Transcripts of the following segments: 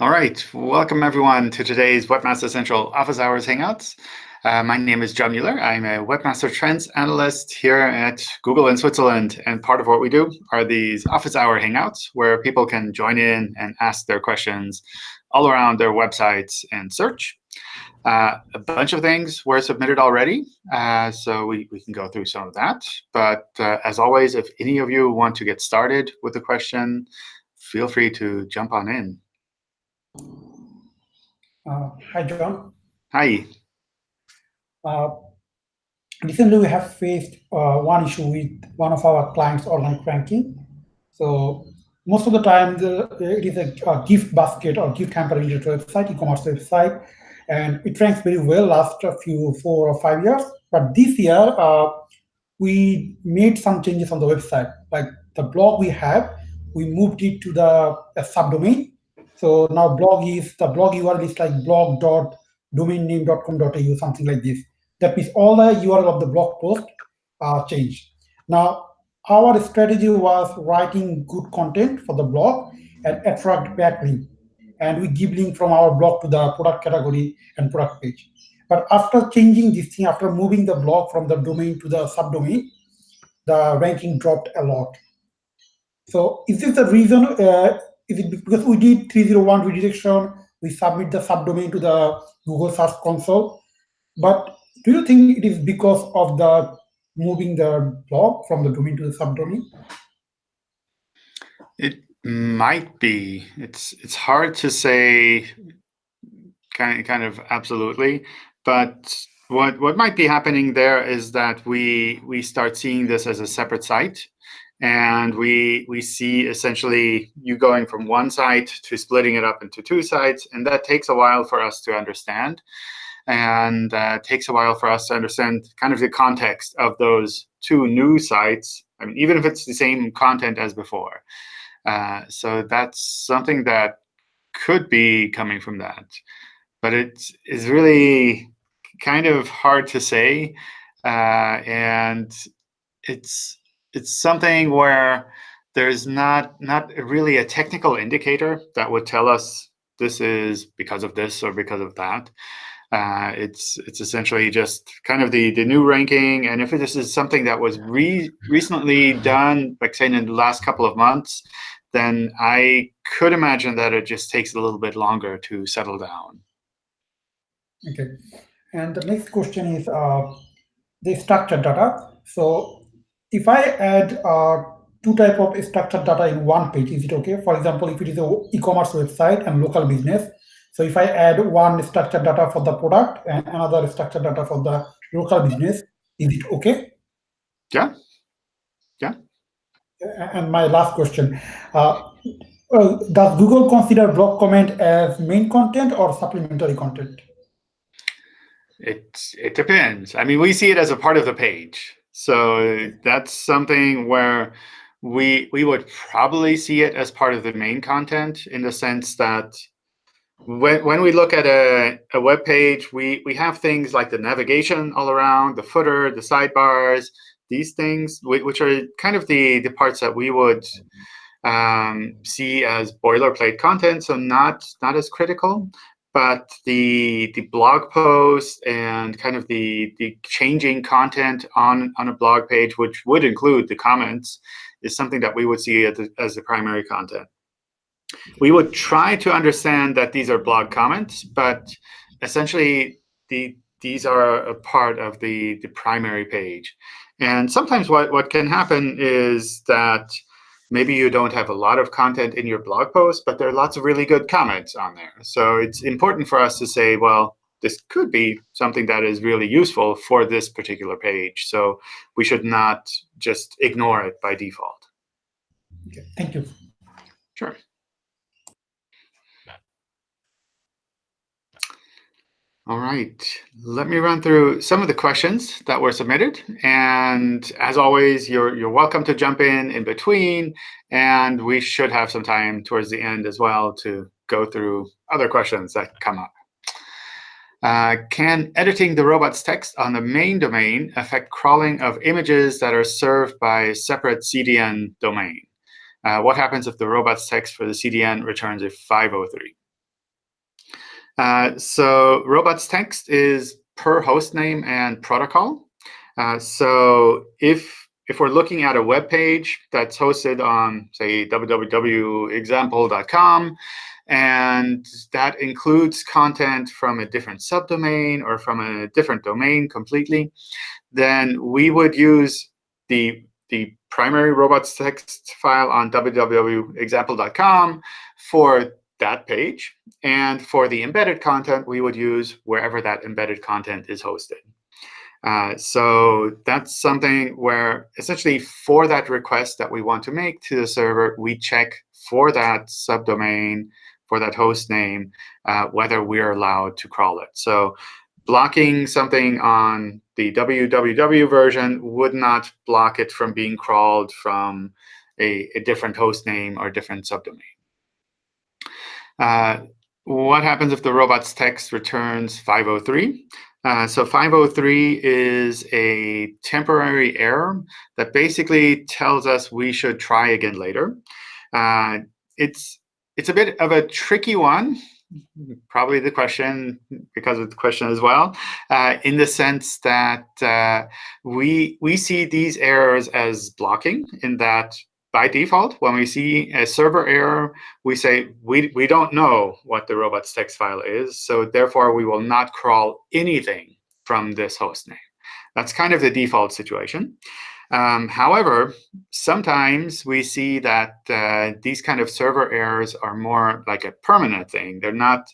All right, welcome everyone to today's Webmaster Central Office Hours Hangouts. Uh, my name is John Mueller. I'm a Webmaster Trends Analyst here at Google in Switzerland. And part of what we do are these Office Hour Hangouts, where people can join in and ask their questions all around their websites and search. Uh, a bunch of things were submitted already, uh, so we, we can go through some of that. But uh, as always, if any of you want to get started with a question, feel free to jump on in. Uh, hi, John. Hi. Uh, recently, we have faced uh, one issue with one of our clients' online ranking. So most of the time, the, it is a, a, gift basket or gift hamper related website, e-commerce website, and it ranks very well last a few four or five years. But this year, uh, we made some changes on the website. Like the blog we have, we moved it to the subdomain so now blog is, the blog URL is like blog.domainname.com.au, something like this. That means all the URL of the blog post are changed. Now, our strategy was writing good content for the blog and attract backlink. And we give link from our blog to the product category and product page. But after changing this thing, after moving the blog from the domain to the subdomain, the ranking dropped a lot. So is this the reason uh, is it because we did 301 redirection, we submit the subdomain to the Google Search Console. But do you think it is because of the moving the blog from the domain to the subdomain? It might be. It's it's hard to say kind of, kind of absolutely, but what what might be happening there is that we we start seeing this as a separate site and we we see essentially you going from one site to splitting it up into two sites, and that takes a while for us to understand, and uh, takes a while for us to understand kind of the context of those two new sites. I mean, even if it's the same content as before. Uh, so that's something that could be coming from that, but it is really kind of hard to say, uh, and it's it's something where there's not not really a technical indicator that would tell us this is because of this or because of that. Uh, it's it's essentially just kind of the the new ranking, and if this is something that was re recently done, like say in the last couple of months, then I could imagine that it just takes a little bit longer to settle down. Okay, and the next question is uh, the structured data. So if I add uh, two type of structured data in one page, is it okay? For example, if it is an e-commerce website and local business, so if I add one structured data for the product and another structured data for the local business, is it okay? Yeah. Yeah. And my last question, uh, does Google consider blog comment as main content or supplementary content? It, it depends. I mean, we see it as a part of the page. So that's something where we we would probably see it as part of the main content in the sense that when, when we look at a, a web page, we, we have things like the navigation all around, the footer, the sidebars, these things, which are kind of the, the parts that we would um, see as boilerplate content, so not, not as critical but the the blog post and kind of the the changing content on on a blog page, which would include the comments, is something that we would see as the, as the primary content. We would try to understand that these are blog comments, but essentially the these are a part of the the primary page. And sometimes what what can happen is that maybe you don't have a lot of content in your blog post, but there are lots of really good comments on there. So it's important for us to say, well, this could be something that is really useful for this particular page. So we should not just ignore it by default. Okay, thank you. Sure. All right, let me run through some of the questions that were submitted. And as always, you're, you're welcome to jump in in between. And we should have some time towards the end as well to go through other questions that come up. Uh, can editing the robot's text on the main domain affect crawling of images that are served by separate CDN domain? Uh, what happens if the robots text for the CDN returns a 503? Uh, so robots text is per host name and protocol. Uh, so if if we're looking at a web page that's hosted on, say, www.example.com, and that includes content from a different subdomain or from a different domain completely, then we would use the, the primary robots text file on www.example.com for that page. And for the embedded content, we would use wherever that embedded content is hosted. Uh, so that's something where essentially for that request that we want to make to the server, we check for that subdomain, for that host name, uh, whether we're allowed to crawl it. So blocking something on the www version would not block it from being crawled from a, a different host name or different subdomain. Uh, what happens if the robots text returns 503? Uh, so 503 is a temporary error that basically tells us we should try again later. Uh, it's it's a bit of a tricky one, probably the question because of the question as well, uh, in the sense that uh, we we see these errors as blocking in that by default, when we see a server error, we say we, we don't know what the robots text file is, so therefore we will not crawl anything from this host name. That's kind of the default situation. Um, however, sometimes we see that uh, these kind of server errors are more like a permanent thing. They're not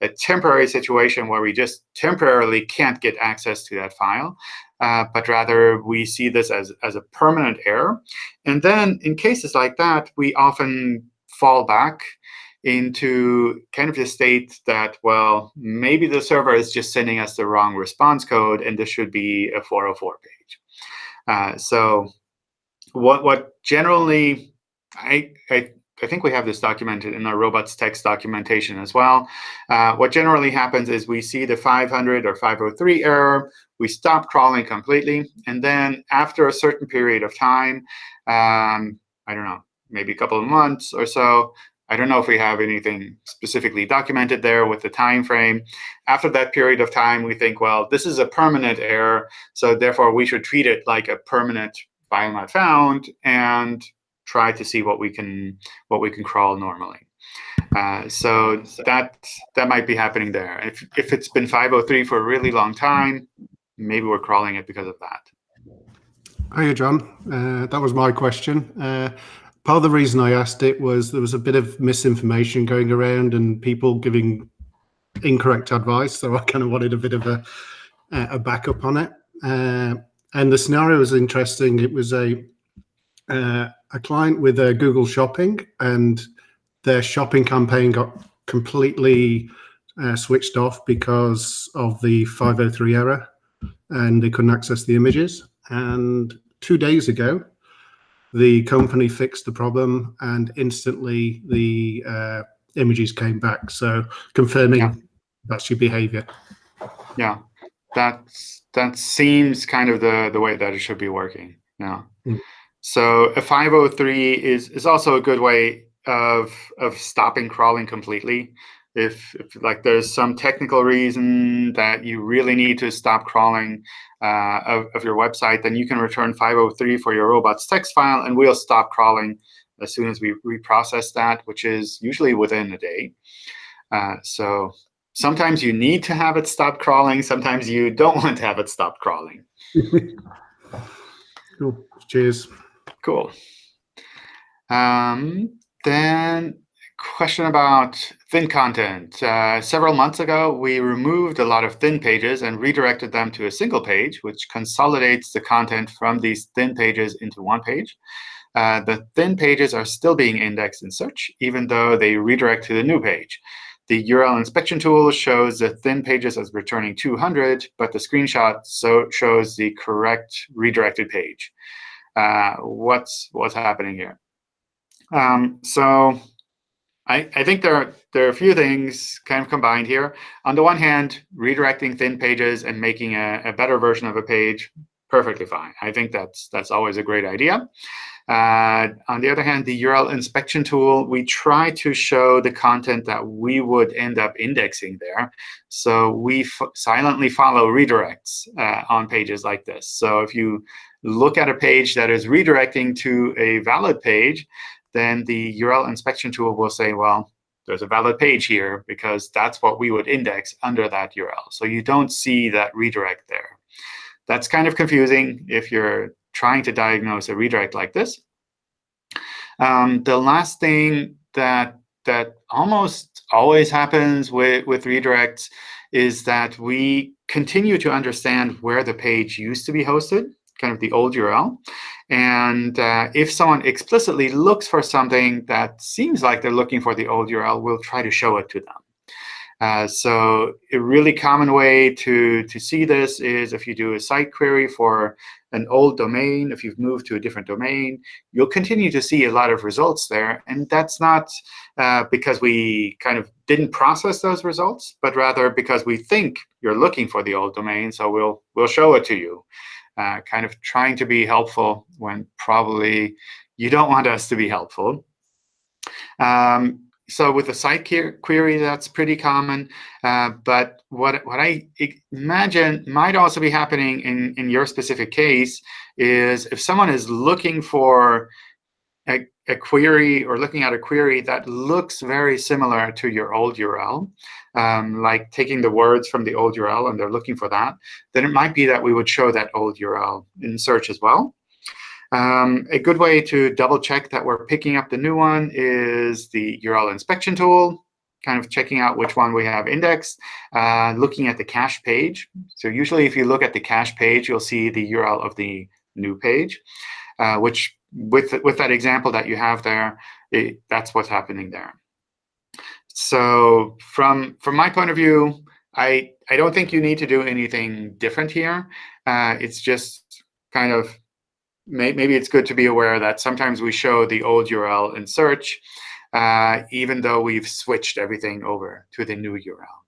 a temporary situation where we just temporarily can't get access to that file, uh, but rather we see this as, as a permanent error. And then in cases like that, we often fall back into kind of the state that, well, maybe the server is just sending us the wrong response code, and this should be a 404 page. Uh, so what, what generally I, I I think we have this documented in our robots text documentation as well. Uh, what generally happens is we see the 500 or 503 error, we stop crawling completely, and then after a certain period of time, um, I don't know, maybe a couple of months or so, I don't know if we have anything specifically documented there with the time frame. After that period of time, we think, well, this is a permanent error, so therefore we should treat it like a permanent file not found, and try to see what we can what we can crawl normally. Uh, so that that might be happening there. If if it's been 503 for a really long time, maybe we're crawling it because of that. Hiya, John. Uh, that was my question. Uh, part of the reason I asked it was there was a bit of misinformation going around and people giving incorrect advice. So I kind of wanted a bit of a a backup on it. Uh, and the scenario was interesting. It was a uh, a client with a Google Shopping, and their shopping campaign got completely uh, switched off because of the 503 error, and they couldn't access the images. And two days ago, the company fixed the problem, and instantly the uh, images came back. So confirming yeah. that's your behavior. Yeah, that's that seems kind of the the way that it should be working. Yeah. Mm. So a 503 is, is also a good way of, of stopping crawling completely. If, if like there's some technical reason that you really need to stop crawling uh, of, of your website, then you can return 503 for your robots text file, and we'll stop crawling as soon as we reprocess that, which is usually within a day. Uh, so sometimes you need to have it stop crawling. Sometimes you don't want to have it stop crawling. cool. Cheers. Cool. Um, then question about thin content. Uh, several months ago, we removed a lot of thin pages and redirected them to a single page, which consolidates the content from these thin pages into one page. Uh, the thin pages are still being indexed in search, even though they redirect to the new page. The URL inspection tool shows the thin pages as returning 200, but the screenshot so shows the correct redirected page uh, what's what's happening here. Um, so I, I think there are, there are a few things kind of combined here. On the one hand, redirecting thin pages and making a, a better version of a page, perfectly fine. I think that's that's always a great idea. Uh, on the other hand, the URL inspection tool, we try to show the content that we would end up indexing there. So we silently follow redirects uh, on pages like this. So if you look at a page that is redirecting to a valid page, then the URL inspection tool will say, well, there's a valid page here because that's what we would index under that URL. So you don't see that redirect there. That's kind of confusing if you're trying to diagnose a redirect like this. Um, the last thing that that almost always happens with, with redirects is that we continue to understand where the page used to be hosted, kind of the old URL. And uh, if someone explicitly looks for something that seems like they're looking for the old URL, we'll try to show it to them. Uh, so a really common way to, to see this is if you do a site query for an old domain, if you've moved to a different domain, you'll continue to see a lot of results there. And that's not uh, because we kind of didn't process those results, but rather because we think you're looking for the old domain, so we'll, we'll show it to you. Uh, kind of trying to be helpful when probably you don't want us to be helpful. Um, so with a site query, that's pretty common. Uh, but what, what I imagine might also be happening in, in your specific case is if someone is looking for a, a query or looking at a query that looks very similar to your old URL, um, like taking the words from the old URL and they're looking for that, then it might be that we would show that old URL in search as well. Um, a good way to double check that we're picking up the new one is the URL inspection tool, kind of checking out which one we have indexed, uh, looking at the cache page. So usually if you look at the cache page, you'll see the URL of the new page, uh, which with, with that example that you have there, it, that's what's happening there. So from, from my point of view, I, I don't think you need to do anything different here. Uh, it's just kind of may, maybe it's good to be aware that sometimes we show the old URL in search, uh, even though we've switched everything over to the new URL.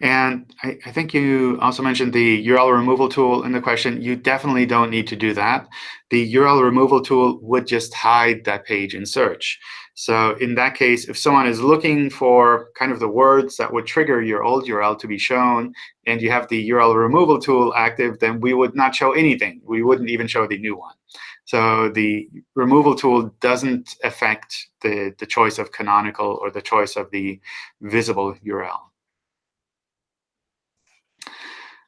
And I, I, think you also mentioned the URL removal tool in the question. You definitely don't need to do that. The URL removal tool would just hide that page in search. So in that case, if someone is looking for kind of the words that would trigger your old URL to be shown, and you have the URL removal tool active, then we would not show anything. We wouldn't even show the new one. So the removal tool doesn't affect the, the choice of canonical or the choice of the visible URL.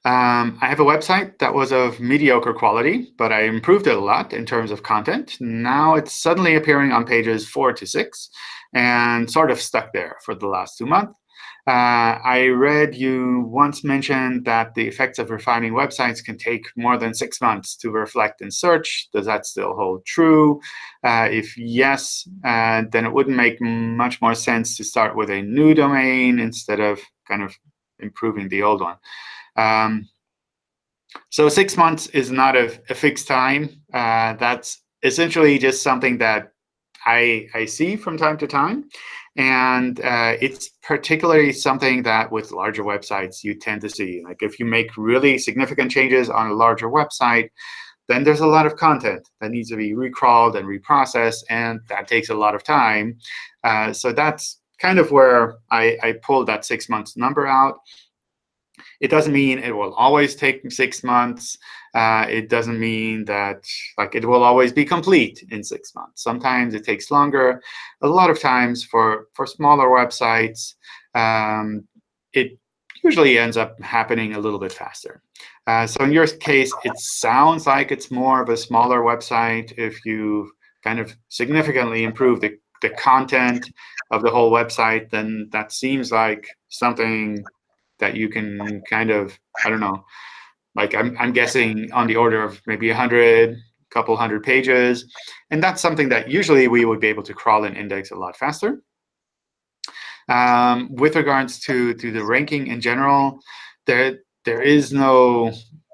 Um, I have a website that was of mediocre quality, but I improved it a lot in terms of content. Now it's suddenly appearing on pages four to six and sort of stuck there for the last two months. Uh, I read you once mentioned that the effects of refining websites can take more than six months to reflect in search. Does that still hold true? Uh, if yes, uh, then it wouldn't make much more sense to start with a new domain instead of kind of improving the old one. Um, so six months is not a, a fixed time. Uh, that's essentially just something that I, I see from time to time. And uh, it's particularly something that with larger websites you tend to see. Like if you make really significant changes on a larger website, then there's a lot of content that needs to be recrawled and reprocessed, and that takes a lot of time. Uh, so that's kind of where I, I pulled that six months number out. It doesn't mean it will always take six months. Uh, it doesn't mean that like it will always be complete in six months. Sometimes it takes longer. A lot of times for, for smaller websites, um, it usually ends up happening a little bit faster. Uh, so in your case, it sounds like it's more of a smaller website if you kind of significantly improve the, the content of the whole website, then that seems like something that you can kind of, I don't know, like I'm, I'm guessing on the order of maybe 100, couple hundred pages. And that's something that usually we would be able to crawl and index a lot faster. Um, with regards to, to the ranking in general, there, there is no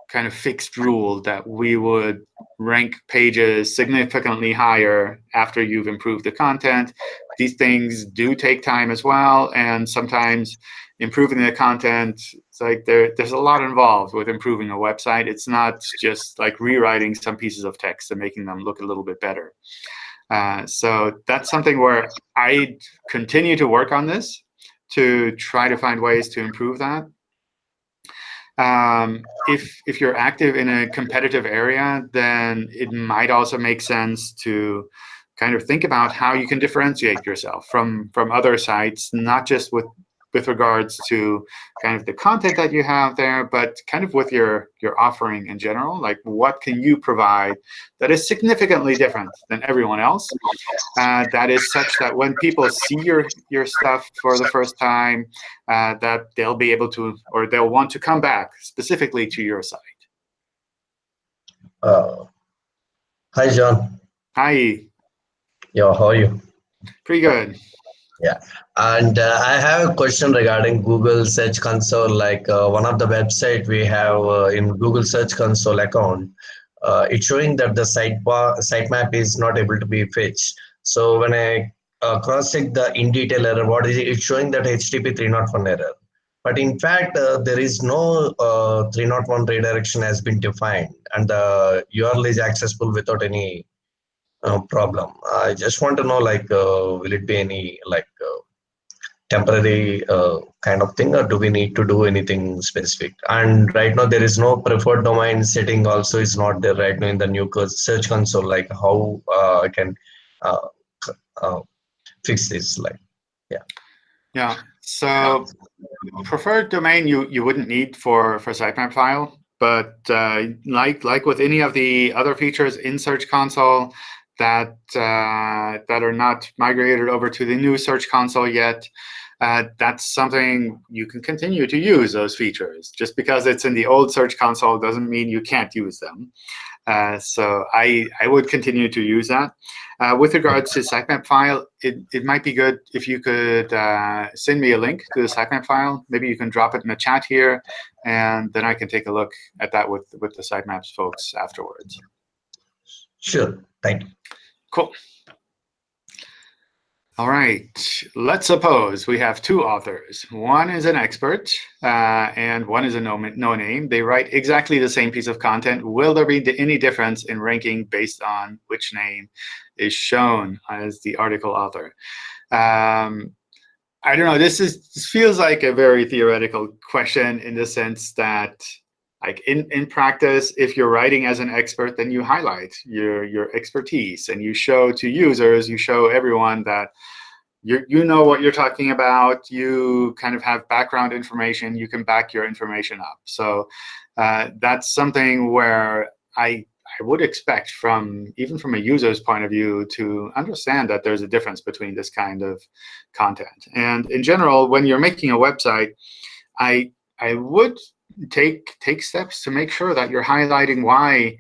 kind of fixed rule that we would rank pages significantly higher after you've improved the content. These things do take time as well, and sometimes improving the content It's like there, there's a lot involved with improving a website. It's not just like rewriting some pieces of text and making them look a little bit better. Uh, so that's something where I continue to work on this to try to find ways to improve that. Um, if if you're active in a competitive area, then it might also make sense to kind of think about how you can differentiate yourself from from other sites, not just with with regards to kind of the content that you have there, but kind of with your, your offering in general. Like, what can you provide that is significantly different than everyone else? Uh, that is such that when people see your, your stuff for the first time, uh, that they'll be able to, or they'll want to come back specifically to your site. Uh, hi, John. Hi. Yeah, how are you? Pretty good. Yeah, and uh, I have a question regarding Google Search Console. Like uh, one of the website we have uh, in Google Search Console account, uh, it's showing that the site sitemap is not able to be fetched. So when I uh, cross check the in detail error, what is it? It's showing that HTTP 301 error. But in fact, uh, there is no 301 redirection has been defined, and the URL is accessible without any uh, problem. I just want to know, like, uh, will it be any like uh, temporary uh, kind of thing, or do we need to do anything specific? And right now, there is no preferred domain setting. Also, is not there right now in the new search console. Like, how uh, I can uh, fix this? Like, yeah. Yeah. So preferred domain you you wouldn't need for for sitemap file, but like like with any of the other features in Search Console, that uh, that are not migrated over to the new Search Console yet, uh, that's something you can continue to use those features. Just because it's in the old Search Console doesn't mean you can't use them. Uh, so I, I would continue to use that. Uh, with regards to sitemap file, it, it might be good if you could uh, send me a link to the sitemap file. Maybe you can drop it in the chat here, and then I can take a look at that with, with the sitemaps folks afterwards. Sure. Thank you. Cool. All right, let's suppose we have two authors. One is an expert uh, and one is a no, no name. They write exactly the same piece of content. Will there be any difference in ranking based on which name is shown as the article author? Um, I don't know, this, is, this feels like a very theoretical question in the sense that like in, in practice, if you're writing as an expert, then you highlight your, your expertise and you show to users, you show everyone that you, you know what you're talking about, you kind of have background information, you can back your information up. So uh, that's something where I, I would expect from, even from a user's point of view, to understand that there's a difference between this kind of content. And in general, when you're making a website, I, I would take take steps to make sure that you're highlighting why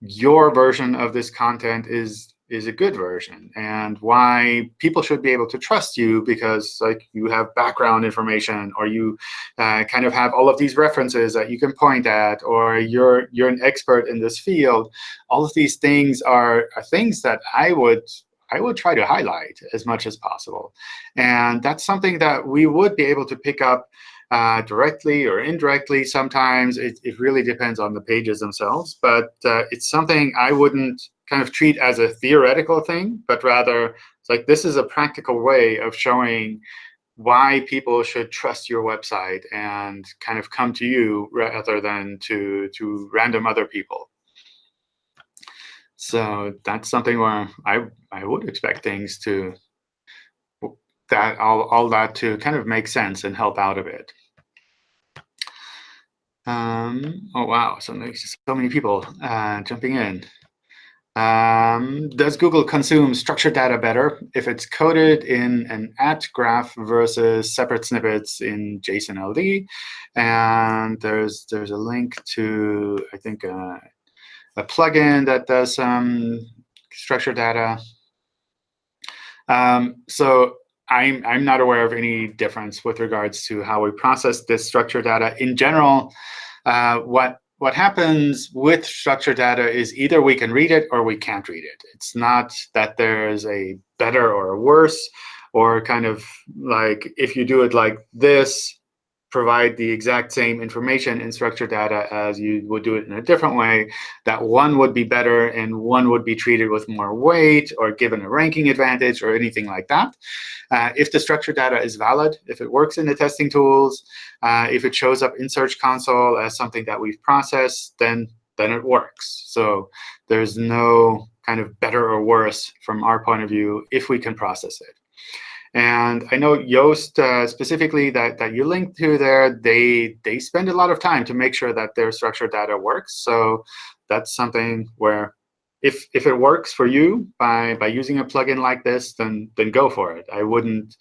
your version of this content is is a good version and why people should be able to trust you because like you have background information or you uh, kind of have all of these references that you can point at or you're you're an expert in this field all of these things are, are things that i would I would try to highlight as much as possible. And that's something that we would be able to pick up uh, directly or indirectly sometimes. It, it really depends on the pages themselves. But uh, it's something I wouldn't kind of treat as a theoretical thing, but rather it's like this is a practical way of showing why people should trust your website and kind of come to you rather than to, to random other people. So that's something where I, I would expect things to that all, all that to kind of make sense and help out a bit. Um, oh, wow. So, so many people uh, jumping in. Um, does Google consume structured data better if it's coded in an at graph versus separate snippets in JSON LD? And there's there's a link to, I think, uh, a plugin that does some structured data. Um, so I'm, I'm not aware of any difference with regards to how we process this structured data. In general, uh, what, what happens with structured data is either we can read it or we can't read it. It's not that there's a better or a worse, or kind of like if you do it like this, provide the exact same information in structured data as you would do it in a different way, that one would be better and one would be treated with more weight or given a ranking advantage or anything like that. Uh, if the structured data is valid, if it works in the testing tools, uh, if it shows up in Search Console as something that we've processed, then then it works. So there's no kind of better or worse from our point of view if we can process it. And I know Yoast uh, specifically that, that you linked to there, they, they spend a lot of time to make sure that their structured data works. So that's something where if, if it works for you by, by using a plugin like this, then, then go for it. I wouldn't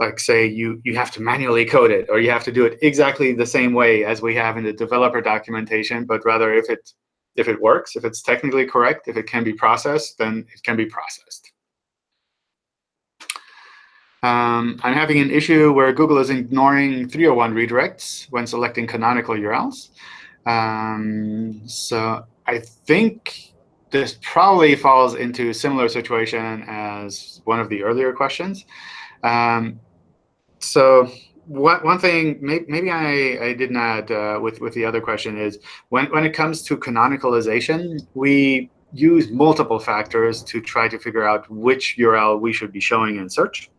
like say you, you have to manually code it or you have to do it exactly the same way as we have in the developer documentation, but rather if it, if it works, if it's technically correct, if it can be processed, then it can be processed. Um, I'm having an issue where Google is ignoring 301 redirects when selecting canonical URLs. Um, so I think this probably falls into a similar situation as one of the earlier questions. Um, so what, one thing maybe, maybe I, I did not uh, with, with the other question is when, when it comes to canonicalization, we use multiple factors to try to figure out which URL we should be showing in search.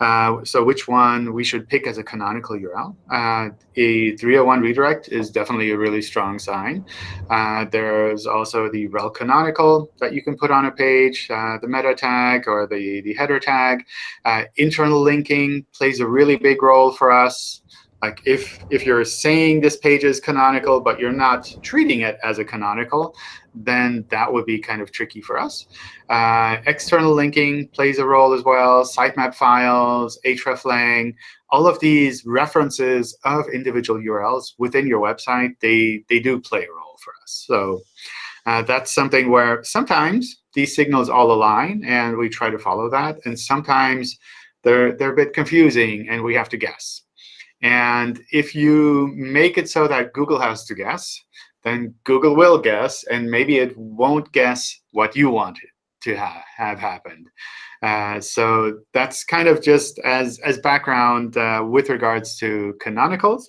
Uh, so which one we should pick as a canonical URL. Uh, a 301 redirect is definitely a really strong sign. Uh, there's also the rel canonical that you can put on a page, uh, the meta tag or the, the header tag. Uh, internal linking plays a really big role for us. Like if, if you're saying this page is canonical, but you're not treating it as a canonical, then that would be kind of tricky for us. Uh, external linking plays a role as well, sitemap files, hreflang, all of these references of individual URLs within your website, they, they do play a role for us. So uh, that's something where sometimes these signals all align, and we try to follow that. And sometimes they're, they're a bit confusing, and we have to guess. And if you make it so that Google has to guess, then Google will guess, and maybe it won't guess what you wanted to ha have happened. Uh, so that's kind of just as, as background uh, with regards to canonicals.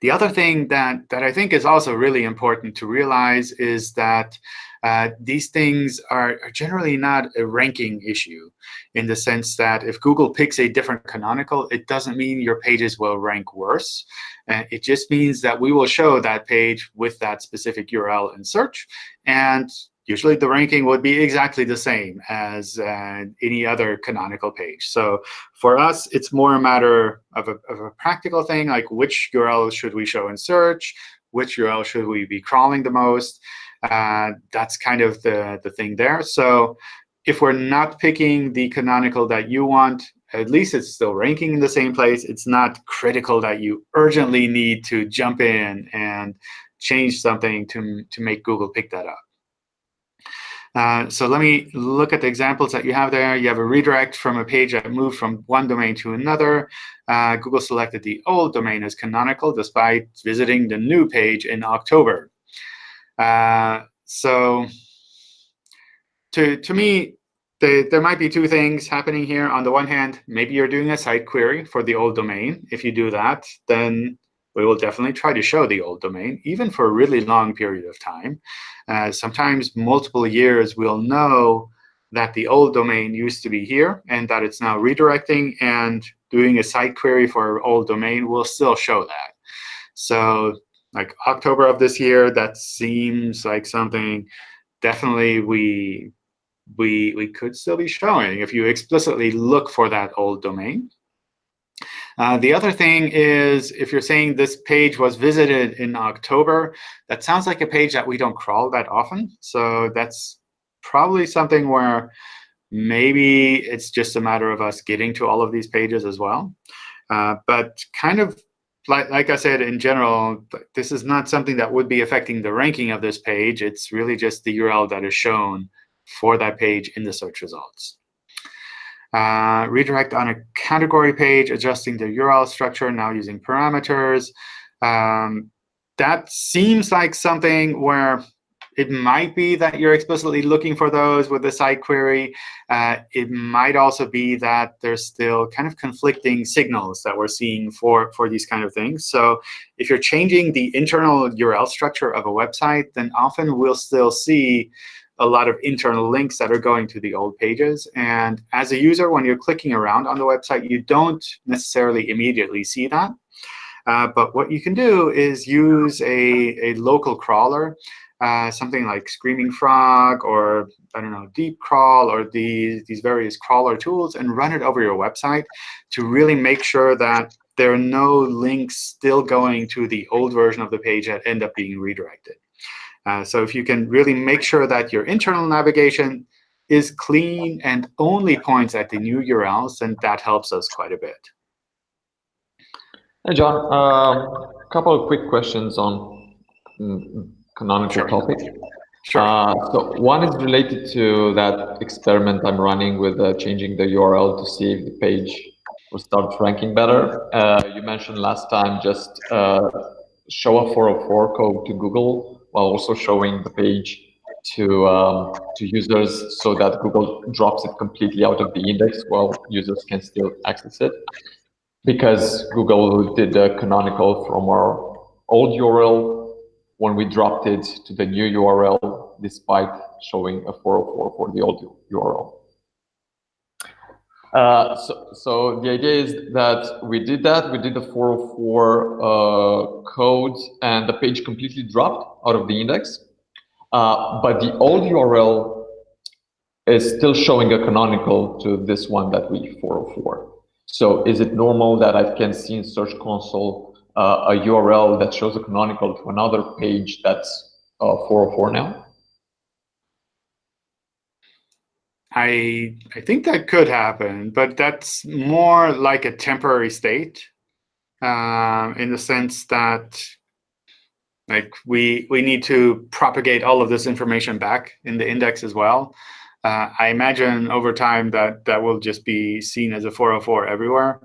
The other thing that, that I think is also really important to realize is that uh, these things are, are, generally not a ranking issue in the sense that if Google picks a different canonical, it doesn't mean your pages will rank worse. Uh, it just means that we will show that page with that specific URL in search. And usually the ranking would be exactly the same as uh, any other canonical page. So for us, it's more a matter of a, of a practical thing, like which URL should we show in search, which URL should we be crawling the most. Uh, that's kind of the, the thing there. So if we're not picking the canonical that you want, at least it's still ranking in the same place. It's not critical that you urgently need to jump in and change something to, to make Google pick that up. Uh, so let me look at the examples that you have there. You have a redirect from a page that moved from one domain to another. Uh, Google selected the old domain as canonical despite visiting the new page in October. Uh, so to, to me, the, there might be two things happening here. On the one hand, maybe you're doing a site query for the old domain. If you do that, then we will definitely try to show the old domain, even for a really long period of time. Uh, sometimes multiple years, we'll know that the old domain used to be here and that it's now redirecting and doing a site query for old domain will still show that. So like October of this year, that seems like something definitely we we we could still be showing if you explicitly look for that old domain. Uh, the other thing is, if you're saying this page was visited in October, that sounds like a page that we don't crawl that often. So that's probably something where maybe it's just a matter of us getting to all of these pages as well. Uh, but kind of like, like I said, in general, this is not something that would be affecting the ranking of this page. It's really just the URL that is shown for that page in the search results. Uh, redirect on a category page, adjusting the URL structure, now using parameters. Um, that seems like something where it might be that you're explicitly looking for those with the site query. Uh, it might also be that there's still kind of conflicting signals that we're seeing for, for these kind of things. So if you're changing the internal URL structure of a website, then often we'll still see a lot of internal links that are going to the old pages. And as a user, when you're clicking around on the website, you don't necessarily immediately see that. Uh, but what you can do is use a, a local crawler, uh, something like Screaming Frog or I don't know, Deep Crawl or these, these various crawler tools and run it over your website to really make sure that there are no links still going to the old version of the page that end up being redirected. Uh, so if you can really make sure that your internal navigation is clean and only points at the new URLs, then that helps us quite a bit. Hey, John. A uh, couple of quick questions on mm, canonical Sure. topic. Sure. Uh, so one is related to that experiment I'm running with uh, changing the URL to see if the page will start ranking better. Uh, you mentioned last time just uh, show a 404 code to Google while also showing the page to um, to users so that Google drops it completely out of the index while users can still access it because Google did the canonical from our old URL when we dropped it to the new URL, despite showing a 404 for the old URL. Uh, so, so the idea is that we did that. We did the 404 uh, code, and the page completely dropped out of the index. Uh, but the old URL is still showing a canonical to this one that we 404. So is it normal that I can see in Search Console a URL that shows a canonical to another page that's uh, 404 now? I I think that could happen, but that's more like a temporary state, um, in the sense that like we we need to propagate all of this information back in the index as well. Uh, I imagine over time that that will just be seen as a 404 everywhere.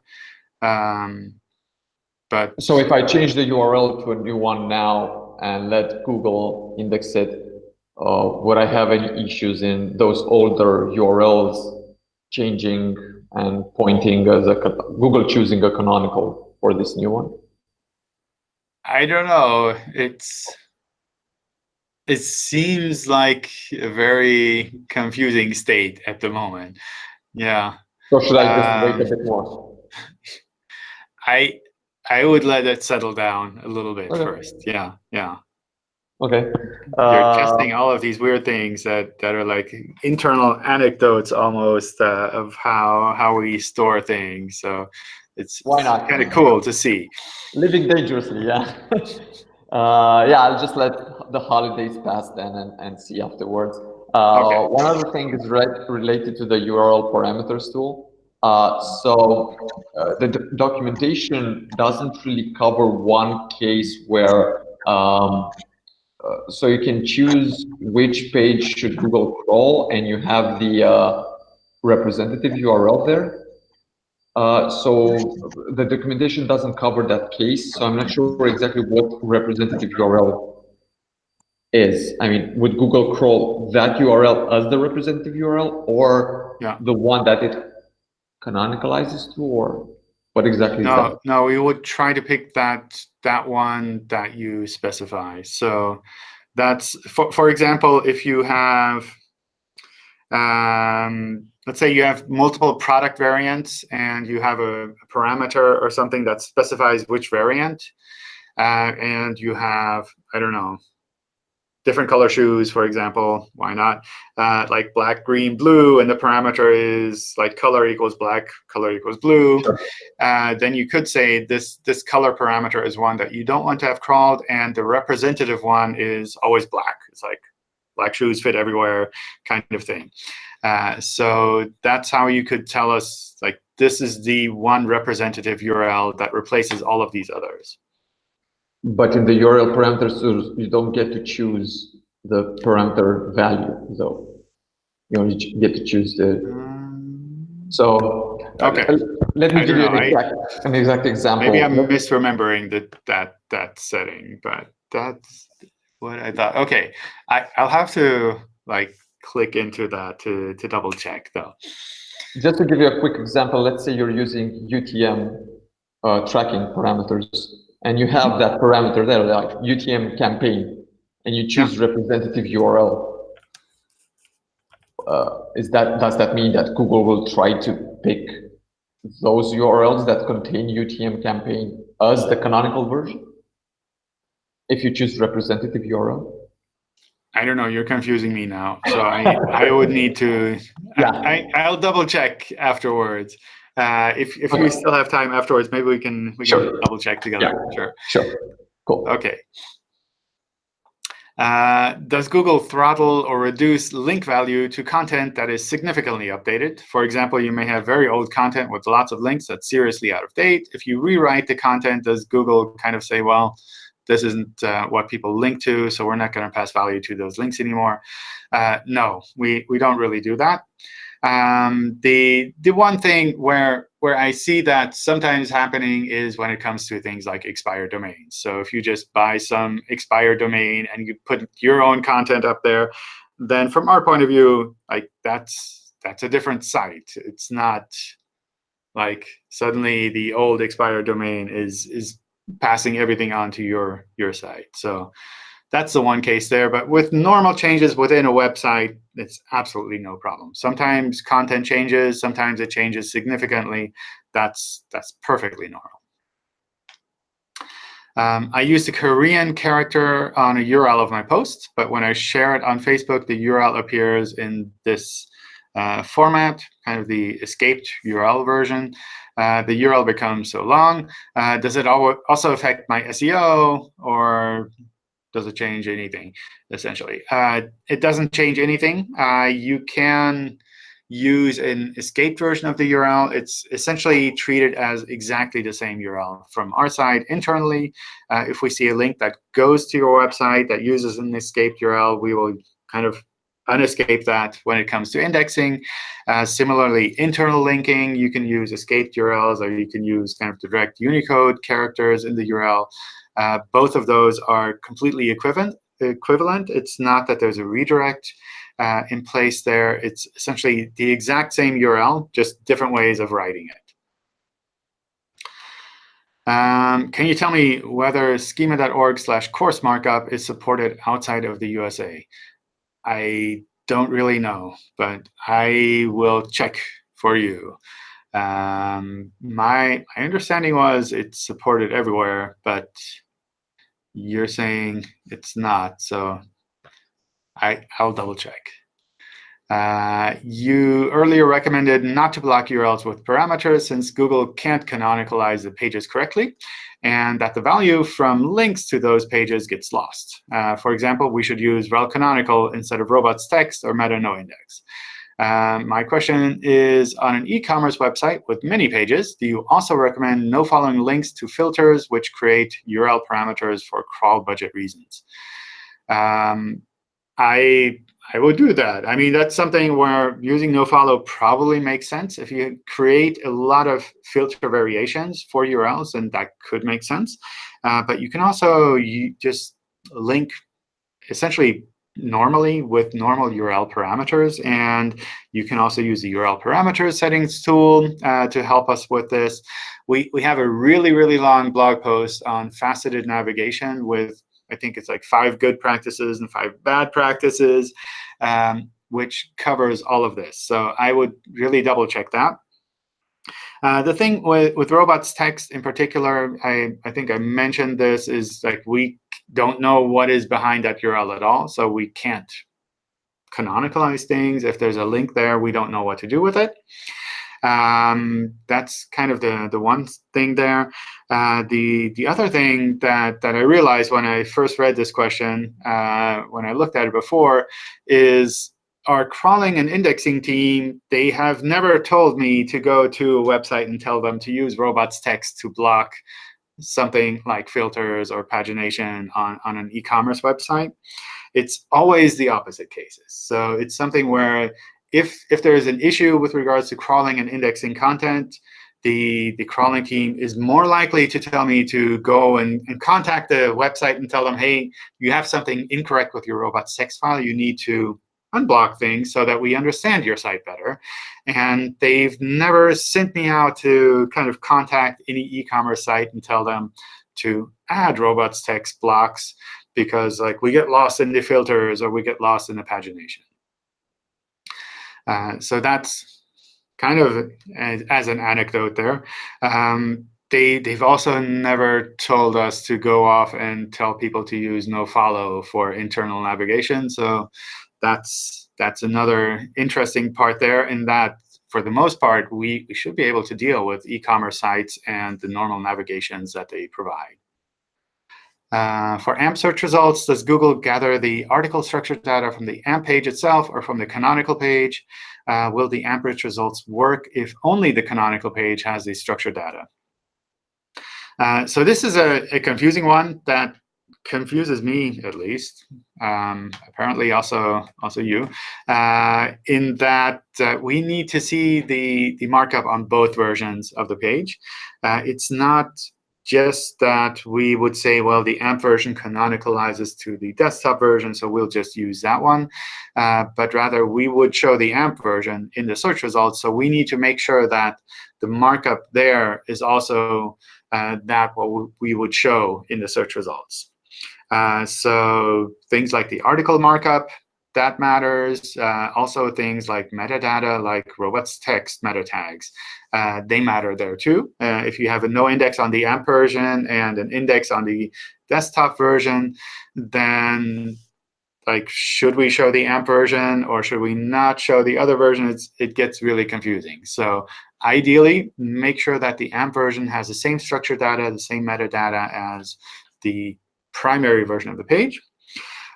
Um, but So if I change the URL to a new one now and let Google index it, uh, would I have any issues in those older URLs changing and pointing as a Google choosing a canonical for this new one? I don't know. It's it seems like a very confusing state at the moment. Yeah. So should I just Um, wait a bit more? I I would let it settle down a little bit Okay. first. Yeah, yeah. Okay. You're Uh, testing all of these weird things that that are like internal anecdotes almost uh, of how how we store things. So it's Why not? kind of cool to see. Living dangerously, yeah. uh, yeah, I'll just let the holidays pass then and, and see afterwards. Uh, Okay. One other thing is re- related to the URL parameters tool. Uh, so uh, the d- documentation doesn't really cover one case where um, uh, so you can choose which page should Google crawl and you have the uh, representative URL there. Uh, so the documentation doesn't cover that case, so I'm not sure exactly what representative URL is. I mean, would Google crawl that URL as the representative URL or Yeah. the one that it canonicalizes to, or what exactly No, no, we would try to pick that that one that you specify. So that's for for example, if you have um, let's say you have multiple product variants and you have a, a parameter or something that specifies which variant, uh, and you have I don't know different color shoes, for example. Why not? Uh, like black, green, blue, and the parameter is like color equals black, color equals blue uh, then you could say this this color parameter is one that you don't want to have crawled, and the representative one is always black. It's like black shoes fit everywhere kind of thing. Uh, so that's how you could tell us like this is the one representative URL that replaces all of these others. But in the URL parameters, you- don't get to choose the parameter value, though. You only get to choose the, Um, so. Okay. uh, Let me I give you an know, I- exact, an exact example. Maybe I'm misremembering that that that setting, but that's what I thought. Okay, I, I'll have to like click into that to, to double check though. Just to give you a quick example, let's say you're using UTM uh, tracking parameters, and you have that parameter there, like UTM campaign, and you choose yeah. representative URL. Uh, is that does that mean that Google will try to pick those URLs that contain UTM campaign as the canonical version? If you choose representative URL? I don't know. You're confusing me now. So I, I would need to. Yeah. I, I will double check afterwards. Uh, if if okay. we still have time afterwards, maybe we can we sure. can double check together. Yeah. Sure. Sure. Cool. Okay. Uh, does Google throttle or reduce link value to content that is significantly updated? For example, you may have very old content with lots of links that's seriously out of date. If you rewrite the content, does Google kind of say, well, this isn't uh, what people link to, so we're not going to pass value to those links anymore? Uh, no, we, we don't really do that. Um, the the one thing where where I see that sometimes happening is when it comes to things like expired domains. So if you just buy some expired domain and you put your own content up there, then from our point of view, like that's that's a different site. It's not like suddenly the old expired domain is is passing everything onto your your site. So that's the one case there. But with normal changes within a website, it's absolutely no problem. Sometimes content changes, sometimes it changes significantly. That's, that's perfectly normal. Um, I use the Korean character on a URL of my post, but when I share it on Facebook, the URL appears in this uh, format, kind of the escaped URL version. Uh, the URL becomes so long. Uh, does it also affect my SEO or does it change anything, essentially? Uh, it doesn't change anything. Uh, you can use an escaped version of the URL. It's essentially treated as exactly the same URL from our side internally. Uh, if we see a link that goes to your website that uses an escaped URL, we will kind of unescape that when it comes to indexing. Uh, similarly, internal linking, you can use escaped URLs, or you can use kind of direct Unicode characters in the URL. Uh, both of those are completely equivalent. Equivalent. It's not that there's a redirect uh, in place there. It's essentially the exact same URL, just different ways of writing it. Um, can you tell me whether schema.org slash course markup is supported outside of the USA? I don't really know, but I will check for you. Um, my, my understanding was it's supported everywhere, but you're saying it's not. So I, I'll double check. Uh, you earlier recommended not to block URLs with parameters since Google can't canonicalize the pages correctly, and that the value from links to those pages gets lost. Uh, for example, we should use rel canonical instead of robots.txt or meta no index. Um, my question is, on an e-commerce website with many pages, do you also recommend no following links to filters which create URL parameters for crawl budget reasons? Um, I I would do that. I mean, that's something where using nofollow probably makes sense. If you create a lot of filter variations for URLs, then that could make sense. Uh, but you can also you just link essentially normally with normal URL parameters. And you can also use the URL parameters settings tool uh, to help us with this. We, we have a really, really long blog post on faceted navigation with, I think it's like five good practices and five bad practices, um, which covers all of this. So I would really double check that. Uh, the thing with, with robots.txt in particular, I, I think I mentioned this, is like we don't know what is behind that URL at all. So we can't canonicalize things. If there's a link there, we don't know what to do with it. Um, that's kind of the, the one thing there. Uh, the, the other thing that, that I realized when I first read this question, uh, when I looked at it before, is our crawling and indexing team, they have never told me to go to a website and tell them to use robots.txt to block something like filters or pagination on, on an e-commerce website, it's always the opposite cases. So it's something where if, if there is an issue with regards to crawling and indexing content, the, the crawling team is more likely to tell me to go and, and contact the website and tell them, hey, you have something incorrect with your robots.txt file. You need to unblock things so that we understand your site better. And they've never sent me out to kind of contact any e-commerce site and tell them to add robots.txt blocks because like we get lost in the filters or we get lost in the pagination. Uh, so that's kind of as, as an anecdote there. Um, they, they've also never told us to go off and tell people to use nofollow for internal navigation. So that's that's another interesting part there in that for the most part, we, we should be able to deal with e-commerce sites and the normal navigations that they provide. Uh, for AMP search results, does Google gather the article structure data from the AMP page itself or from the canonical page? Uh, will the AMP rich results work if only the canonical page has the structured data? Uh, so this is a, a confusing one that confuses me at least, um, apparently also also you, uh, in that uh, we need to see the, the markup on both versions of the page. Uh, it's not just that we would say, well, the AMP version canonicalizes to the desktop version, so we'll just use that one. Uh, but rather, we would show the AMP version in the search results. So we need to make sure that the markup there is also uh, that what we would show in the search results. Uh, so things like the article markup, that matters. Uh, also things like metadata, like robots text meta tags, uh, they matter there too. Uh, if you have a no index on the AMP version and an index on the desktop version, then like should we show the AMP version or should we not show the other version? It's, it gets really confusing. So ideally, make sure that the AMP version has the same structured data, the same metadata as the primary version of the page.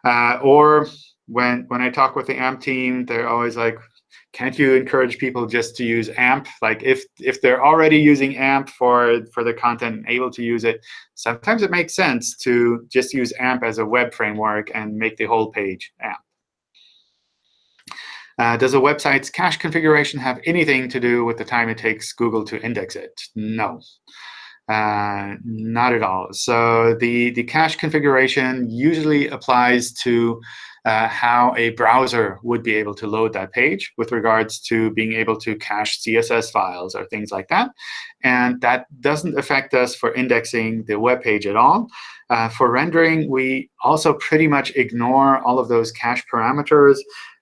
Uh, or when when I talk with the AMP team, they're always like, can't you encourage people just to use AMP? Like if if they're already using AMP for for the content and able to use it, sometimes it makes sense to just use AMP as a web framework and make the whole page AMP. Uh, does a website's cache configuration have anything to do with the time it takes Google to index it? No. Uh, not at all. So the, the cache configuration usually applies to uh, how a browser would be able to load that page with regards to being able to cache CSS files or things like that. And that doesn't affect us for indexing the web page at all. Uh, for rendering, we also pretty much ignore all of those cache parameters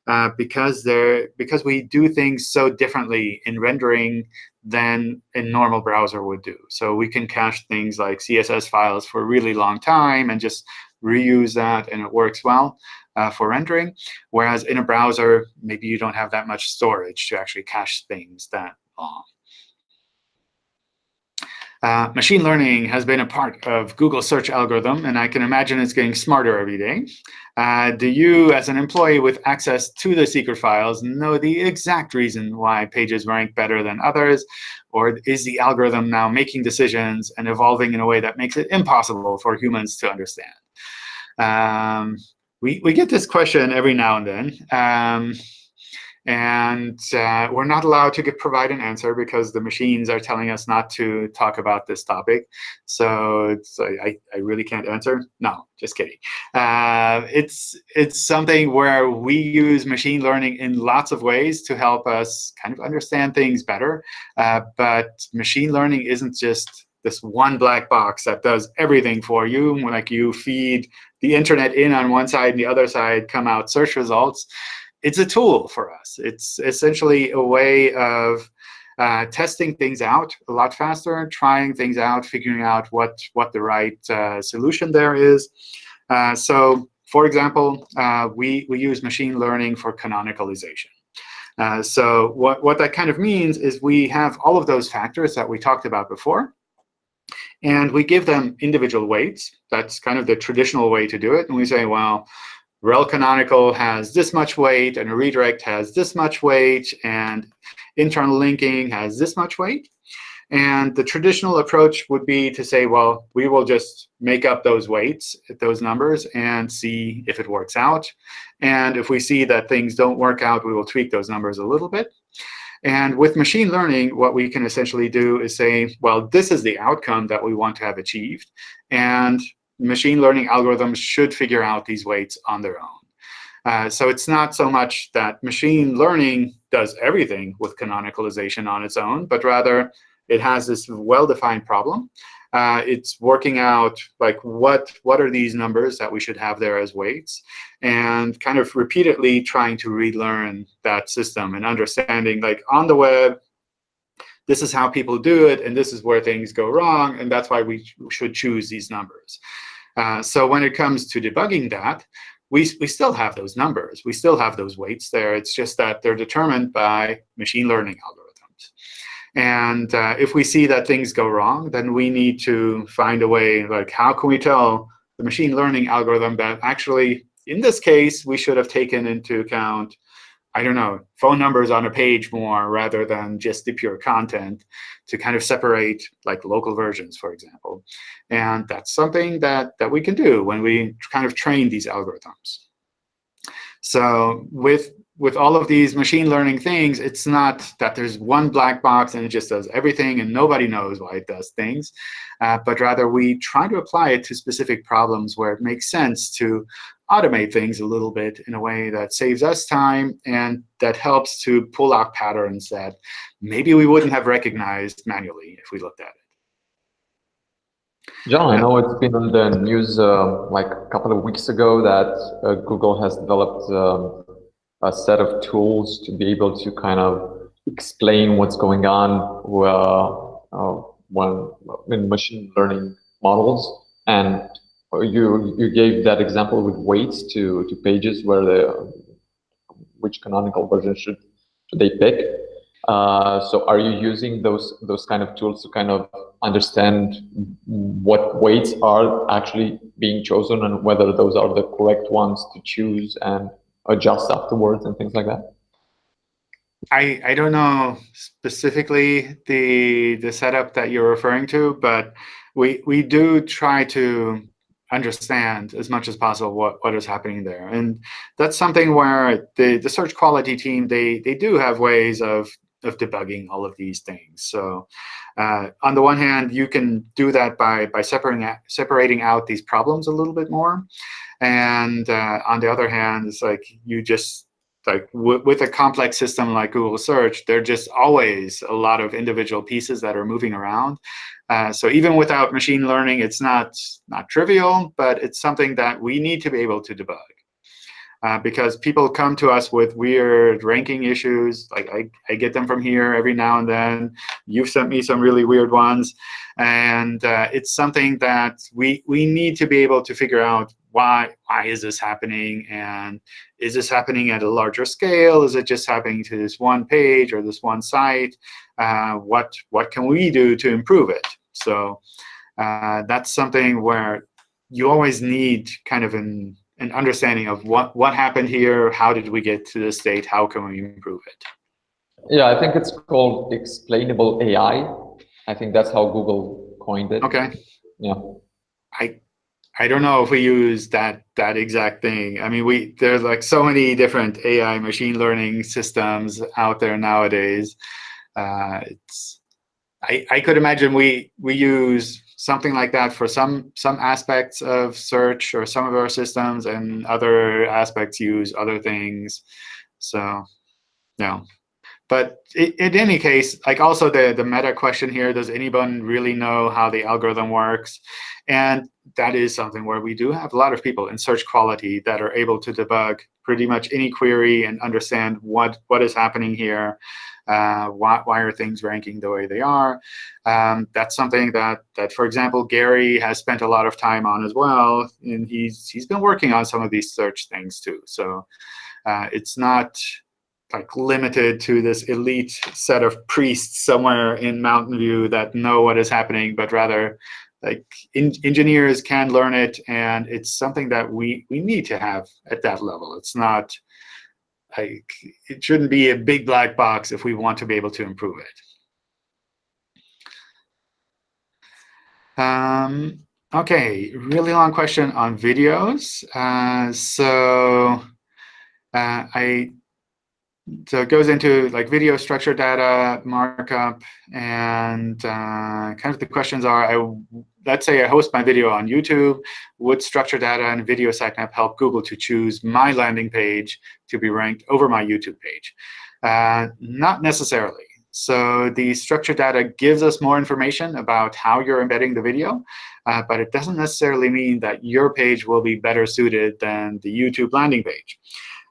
uh, because they're because we do things so differently in rendering than a normal browser would do. So we can cache things like CSS files for a really long time and just reuse that, and it works well uh, for rendering. Whereas in a browser, maybe you don't have that much storage to actually cache things that long. Uh, machine learning has been a part of Google search algorithm, and I can imagine it's getting smarter every day. Uh, do you, as an employee with access to the secret files, know the exact reason why pages rank better than others? Or is the algorithm now making decisions and evolving in a way that makes it impossible for humans to understand? Um, we, we get this question every now and then. Um, and uh, we're not allowed to provide an answer because the machines are telling us not to talk about this topic. So I, I really can't answer. No, just kidding. Uh, it's, it's something where we use machine learning in lots of ways to help us kind of understand things better. Uh, but machine learning isn't just this one black box that does everything for you. Like you feed the internet in on one side and the other side come out search results it's a tool for us. It's essentially a way of uh, testing things out a lot faster, trying things out, figuring out what, what the right uh, solution there is. Uh, so for example, uh, we, we use machine learning for canonicalization. Uh, so what, what that kind of means is we have all of those factors that we talked about before. And we give them individual weights. That's kind of the traditional way to do it. And we say, well, rel canonical has this much weight, and a redirect has this much weight, and internal linking has this much weight. And the traditional approach would be to say, well, we will just make up those weights, those numbers, and see if it works out. And if we see that things don't work out, we will tweak those numbers a little bit. And with machine learning, what we can essentially do is say, well, this is the outcome that we want to have achieved. And machine learning algorithms should figure out these weights on their own. Uh, so it's not so much that machine learning does everything with canonicalization on its own, but rather it has this well-defined problem. Uh, it's working out like what what are these numbers that we should have there as weights, and kind of repeatedly trying to relearn that system and understanding like on the web, this is how people do it, and this is where things go wrong, and that's why we should choose these numbers. Uh, so when it comes to debugging that, we, we still have those numbers. We still have those weights there. It's just that they're determined by machine learning algorithms. And uh, if we see that things go wrong, then we need to find a way, like how can we tell the machine learning algorithm that actually, in this case, we should have taken into account I don't know, phone numbers on a page more rather than just the pure content to kind of separate like local versions, for example. And that's something that, that we can do when we kind of train these algorithms. So with with all of these machine learning things, it's not that there's one black box and it just does everything and nobody knows why it does things, uh, but rather we try to apply it to specific problems where it makes sense to automate things a little bit in a way that saves us time and that helps to pull out patterns that maybe we wouldn't have recognized manually if we looked at it. John, I know it's been in the news uh, like a couple of weeks ago that uh, Google has developed um, a set of tools to be able to kind of explain what's going on uh, uh when in machine learning models. And you you gave that example with weights to to pages where the which canonical version should should they pick. Uh, so are you using those those kind of tools to kind of understand what weights are actually being chosen and whether those are the correct ones to choose and adjust afterwards and things like that? I, I don't know specifically the the setup that you're referring to, but we we do try to understand as much as possible what, what is happening there. And that's something where the, the search quality team, they, they do have ways of, of debugging all of these things. So uh, on the one hand, you can do that by, by separating, separating out these problems a little bit more. And uh, on the other hand, it's like you just like with a complex system like Google Search, there are just always a lot of individual pieces that are moving around. Uh, so even without machine learning, it's not not trivial, but it's something that we need to be able to debug. Uh, because people come to us with weird ranking issues. Like I, I get them from here every now and then. You've sent me some really weird ones. And uh, it's something that we, we need to be able to figure out why, why is this happening? And is this happening at a larger scale? Is it just happening to this one page or this one site? Uh, what, what can we do to improve it? So uh, that's something where you always need kind of an, an understanding of what, what happened here, how did we get to this state, how can we improve it? Yeah, I think it's called explainable AI. I think that's how Google coined it. Okay. Yeah. I I don't know if we use that that exact thing. I mean, we there's like so many different AI machine learning systems out there nowadays. Uh, it's I I could imagine we we use something like that for some some aspects of search or some of our systems, and other aspects use other things. So, yeah. But in any case, like also the, the meta question here, does anyone really know how the algorithm works? And that is something where we do have a lot of people in search quality that are able to debug pretty much any query and understand what, what is happening here. Uh, why, why are things ranking the way they are? Um, that's something that, that, for example, Gary has spent a lot of time on as well. And he's, he's been working on some of these search things too. So uh, it's not like limited to this elite set of priests somewhere in Mountain View that know what is happening, but rather like in, engineers can learn it, and it's something that we we need to have at that level. It's not like it shouldn't be a big black box if we want to be able to improve it. Um, okay, really long question on videos. Uh, so uh, I so it goes into like video structure data markup, and uh, kind of the questions are, I, let's say I host my video on YouTube. Would structured data and video sitemap help Google to choose my landing page to be ranked over my YouTube page? Uh, not necessarily. So the structured data gives us more information about how you're embedding the video, uh, but it doesn't necessarily mean that your page will be better suited than the YouTube landing page.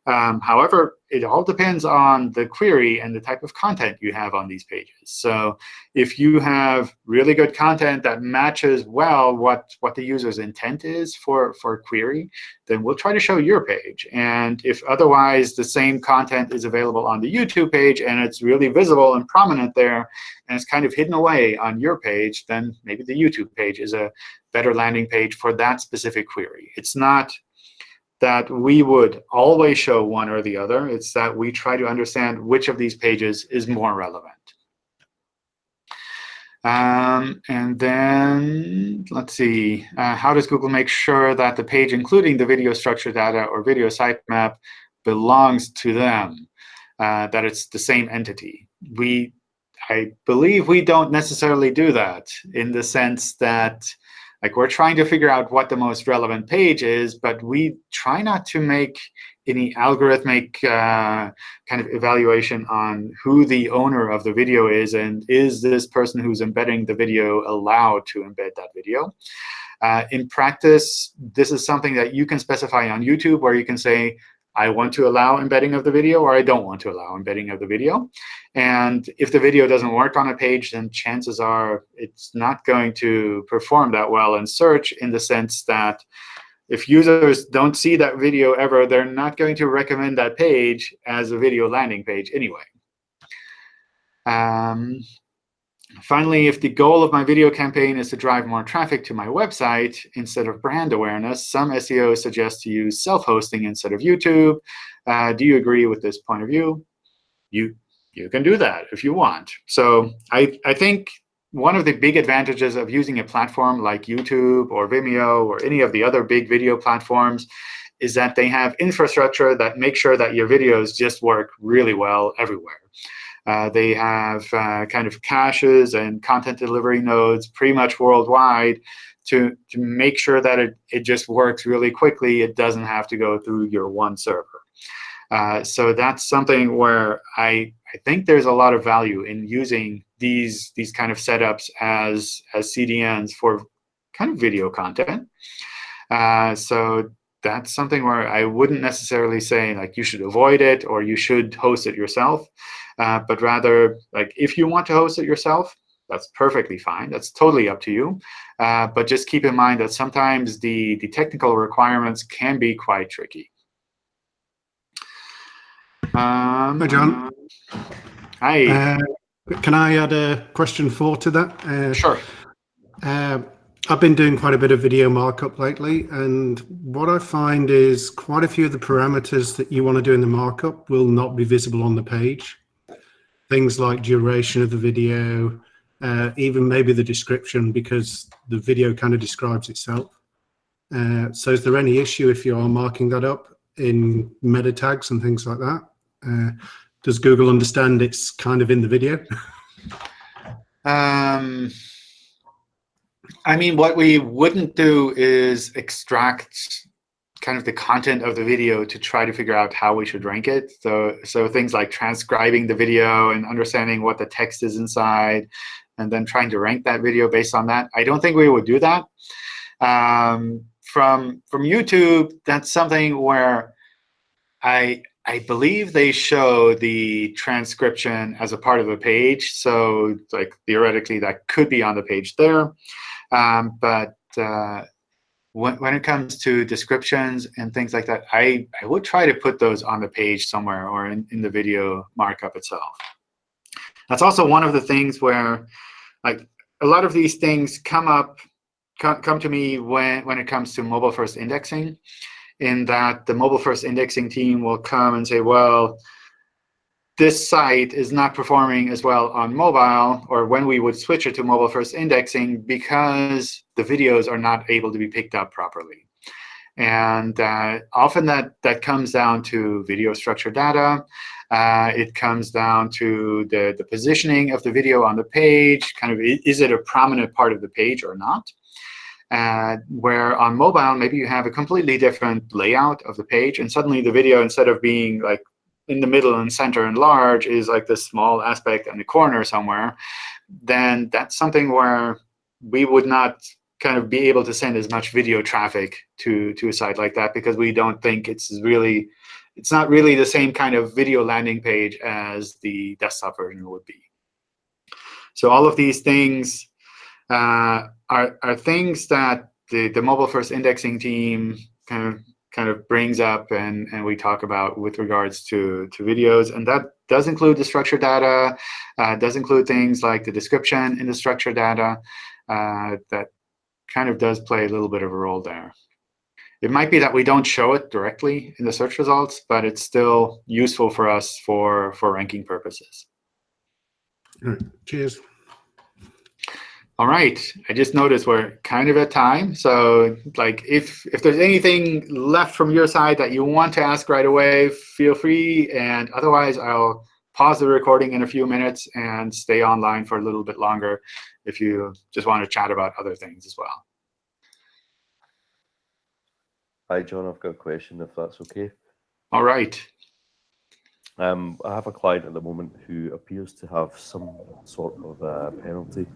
Um, however, it all depends on the query and the type of content you have on these pages. So if you have really good content that matches well what, what the user's intent is for, for a query, then we'll try to show your page. And if otherwise the same content is available on the YouTube page and it's really visible and prominent there, and it's kind of hidden away on your page, then maybe the YouTube page is a better landing page for that specific query. It's not that we would always show one or the other. It's that we try to understand which of these pages is more relevant. Um, and then let's see, uh, how does Google make sure that the page, including the video structure data or video sitemap, belongs to them, uh, that it's the same entity? We, I believe we don't necessarily do that in the sense that like we're trying to figure out what the most relevant page is, but we try not to make any algorithmic uh, kind of evaluation on who the owner of the video is and is this person who's embedding the video allowed to embed that video. Uh, in practice, this is something that you can specify on YouTube where you can say, I want to allow embedding of the video or I don't want to allow embedding of the video. And if the video doesn't work on a page, then chances are it's not going to perform that well in search in the sense that if users don't see that video ever, they're not going to recommend that page as a video landing page anyway. Um, Finally, if the goal of my video campaign is to drive more traffic to my website instead of brand awareness, some SEOs suggest to use self-hosting instead of YouTube. Uh, do you agree with this point of view? You, you can do that if you want. So I, I think one of the big advantages of using a platform like YouTube or Vimeo or any of the other big video platforms is that they have infrastructure that makes sure that your videos just work really well everywhere. Uh, they have uh, kind of caches and content delivery nodes pretty much worldwide to, to make sure that it, it just works really quickly. It doesn't have to go through your one server. Uh, so that's something where I, I think there's a lot of value in using these, these kind of setups as, as CDNs for kind of video content. Uh, so that's something where I wouldn't necessarily say like you should avoid it or you should host it yourself, uh, but rather like if you want to host it yourself, that's perfectly fine. That's totally up to you. Uh, but just keep in mind that sometimes the, the technical requirements can be quite tricky. Um, Hi, John. Hi. Uh, can I add a question four to that? Uh, sure. I've been doing quite a bit of video markup lately, and what I find is quite a few of the parameters that you want to do in the markup will not be visible on the page. Things like duration of the video, uh, even maybe the description, because the video kind of describes itself. Uh, so is there any issue if you are marking that up in meta tags and things like that? Uh, does Google understand it's kind of in the video? um, I mean, what we wouldn't do is extract kind of the content of the video to try to figure out how we should rank it. So, so things like transcribing the video and understanding what the text is inside, and then trying to rank that video based on that. I don't think we would do that. Um, from from YouTube, that's something where I I believe they show the transcription as a part of a page. So like theoretically, that could be on the page there. Um, but uh, when, when it comes to descriptions and things like that, I, I would try to put those on the page somewhere or in, in the video markup itself. That's also one of the things where like a lot of these things come up, come, come to me when, when it comes to mobile first indexing in that the mobile first indexing team will come and say, well, this site is not performing as well on mobile, or when we would switch it to mobile first indexing, because the videos are not able to be picked up properly. And uh, often that, that comes down to video structure data. Uh, it comes down to the, the positioning of the video on the page, kind of is it a prominent part of the page or not? Uh, where on mobile, maybe you have a completely different layout of the page, and suddenly the video, instead of being like in the middle and center and large, is like this small aspect in the corner somewhere, then that's something where we would not kind of be able to send as much video traffic to to a site like that because we don't think it's really it's not really the same kind of video landing page as the desktop version would be. So all of these things uh, are, are things that the, the mobile first indexing team kind of kind of brings up and, and we talk about with regards to, to videos. And that does include the structured data, uh, does include things like the description in the structured data uh, that kind of does play a little bit of a role there. It might be that we don't show it directly in the search results, but it's still useful for us for, for ranking purposes. All right. Cheers. All right, I just noticed we're kind of at time. So like if if there's anything left from your side that you want to ask right away, feel free. And otherwise, I'll pause the recording in a few minutes and stay online for a little bit longer if you just want to chat about other things as well. Hi, John. I've got a question, if that's okay. All right. Um, I have a client at the moment who appears to have some sort of uh, penalty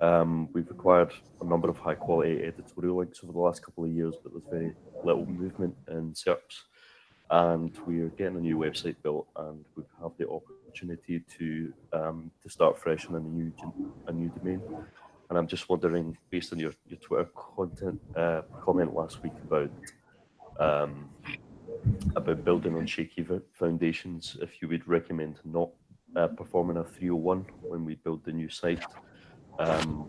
um, we've acquired a number of high quality editorial links over the last couple of years, but there's very little movement in SERPs. And we are getting a new website built, and we have the opportunity to um, to start fresh on a new a new domain. And I'm just wondering, based on your, your Twitter content uh, comment last week about um, about building on shaky foundations, if you would recommend not uh, performing a 301 when we build the new site um,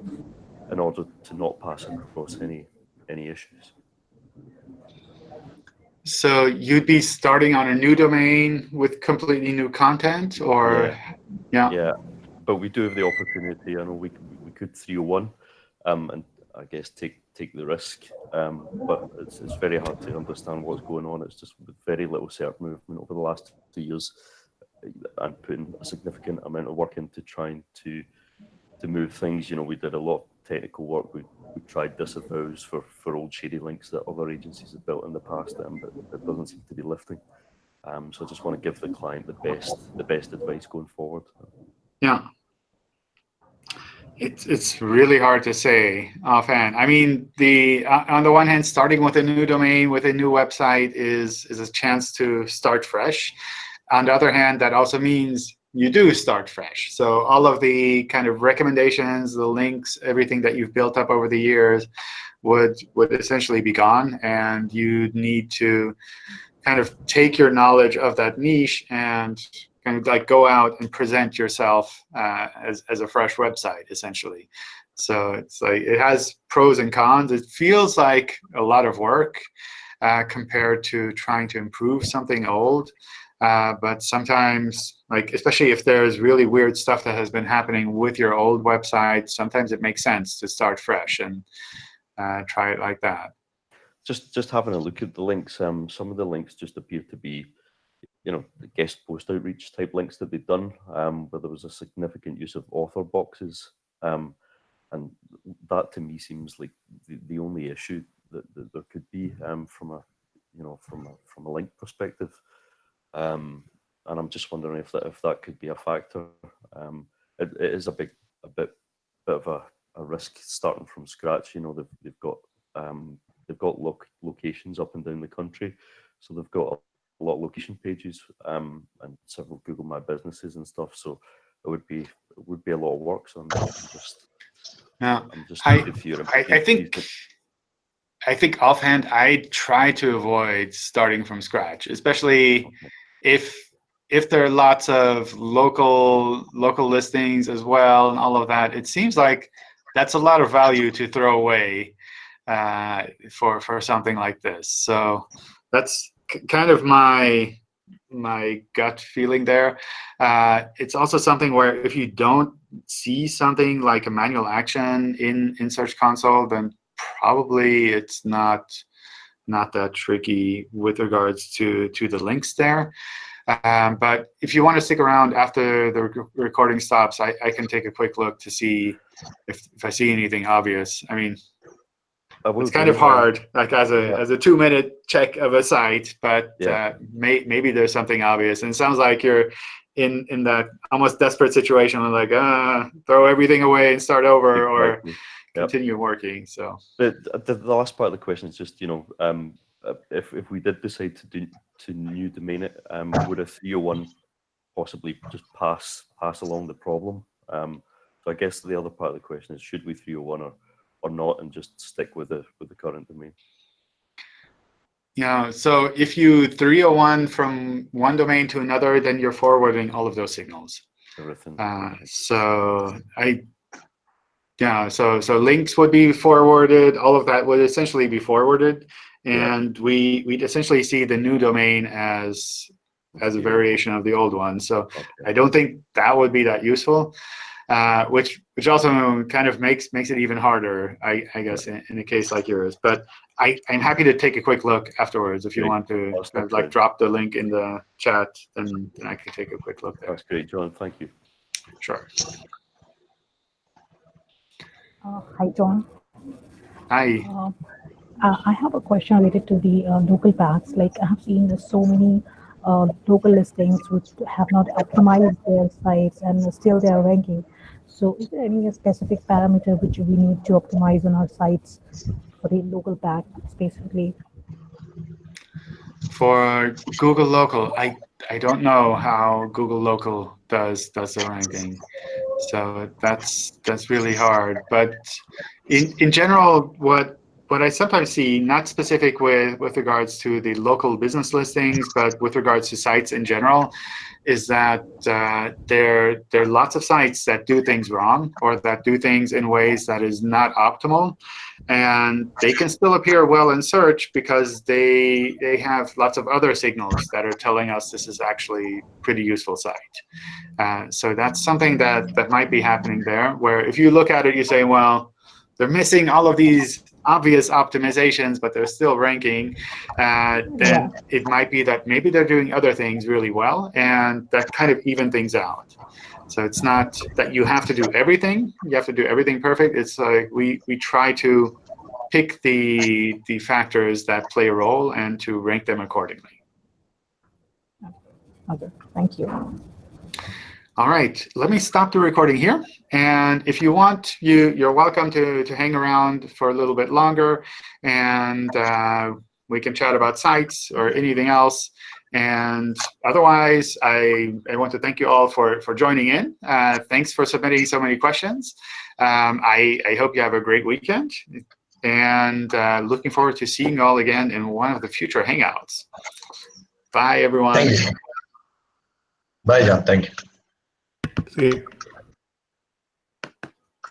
in order to not pass across any any issues. So you'd be starting on a new domain with completely new content, or yeah, yeah. yeah. But we do have the opportunity. I know we we could 301, um, and I guess take take the risk. Um, but it's it's very hard to understand what's going on. It's just with very little SERP movement over the last two years, and putting a significant amount of work into trying to to move things. You know, we did a lot of technical work. We, we tried disavows for, for old shady links that other agencies have built in the past, um, but it doesn't seem to be lifting. Um, so I just want to give the client the best the best advice going forward. Yeah. It's it's really hard to say offhand. I mean, the uh, on the one hand, starting with a new domain with a new website is is a chance to start fresh. On the other hand, that also means you do start fresh. So all of the kind of recommendations, the links, everything that you've built up over the years would would essentially be gone, and you need to kind of take your knowledge of that niche and kind of like go out and present yourself uh, as as a fresh website, essentially. So it's like it has pros and cons. It feels like a lot of work uh, compared to trying to improve something old. Uh, but sometimes, like especially if there's really weird stuff that has been happening with your old website, sometimes it makes sense to start fresh and uh, try it like that. Just just having a look at the links, um, some of the links just appear to be, you know, guest post outreach type links that they've done, um, where there was a significant use of author boxes, um, and that to me seems like the, the only issue that, that there could be um, from a, you know, from a, from a link perspective. Um, and I'm just wondering if that if that could be a factor. Um, it, it is a big a bit bit of a, a risk starting from scratch. You know, they've they've got um, they've got loc locations up and down the country, so they've got a lot of location pages um, and several Google My Businesses and stuff. So it would be it would be a lot of work. So I'm, I'm just yeah, I'm just I, I, I think. I think offhand, I try to avoid starting from scratch, especially okay if if there are lots of local local listings as well and all of that, it seems like that's a lot of value to throw away uh, for for something like this. So that's kind of my my gut feeling there. Uh, it's also something where if you don't see something like a manual action in in Search Console, then probably it's not not that tricky with regards to to the links there. Um, but if you want to stick around after the rec- recording stops, I, I can take a quick look to see if, if I see anything obvious. I mean, it's kind of hard, like as a Yeah. as a two minute check of a site, but Yeah. uh, may, maybe there's something obvious. And it sounds like you're in in that almost desperate situation, of like uh, throw everything away and start over, or exactly. Yep. continue working. So But the, the last part of the question is just, you know, um, uh, if, if we did decide to do to new domain it, um, would a 301 possibly just pass pass along the problem? Um, so I guess the other part of the question is, should we 301 or or not, and just stick with the with the current domain? yeah, so if you 301 from one domain to another, then you're forwarding all of those signals. Everything. Uh, so I, yeah, so so links would be forwarded. All of that would essentially be forwarded, Yeah. and we we'd essentially see the new domain as as a Yeah. variation of the old one. So Okay. I don't think that would be that useful. Uh, which which also kind of makes makes it even harder, I, I guess, in, in a case like yours. But I, I'm happy to take a quick look afterwards if you want to kind of like drop the link in the chat, then, then I can take a quick look there. That's great, John. Thank you. Sure. Uh, Hi, John. Hi. Uh, uh, I have a question related to the uh, local packs. Like I have seen so many uh, local listings which have not optimized their sites and still they are ranking. So is there any specific parameter which we need to optimize on our sites for the local pack specifically? For Google Local, I I don't know how Google Local does does the ranking, so that's that's really hard. But in in general, what what I sometimes see, not specific with with regards to the local business listings, but with regards to sites in general, is that uh, there there are lots of sites that do things wrong or that do things in ways that is not optimal and they can still appear well in search because they they have lots of other signals that are telling us this is actually pretty useful site. Uh, so that's something that that might be happening there. Where if you look at it, you say, well, they're missing all of these obvious optimizations, but they're still ranking. Uh, then it might be that maybe they're doing other things really well, and that kind of even things out. So it's not that you have to do everything. You have to do everything perfect. It's like we we try to pick the the factors that play a role and to rank them accordingly. Okay, thank you. All right, let me stop the recording here. And if you want, you you're welcome to to hang around for a little bit longer, and uh, we can chat about sites or anything else. And otherwise, I, I want to thank you all for, for joining in. Uh, thanks for submitting so many questions. Um, I, I hope you have a great weekend. And uh, looking forward to seeing you all again in one of the future Hangouts. Bye, everyone. Thank you. Bye, John. Thank you. See you.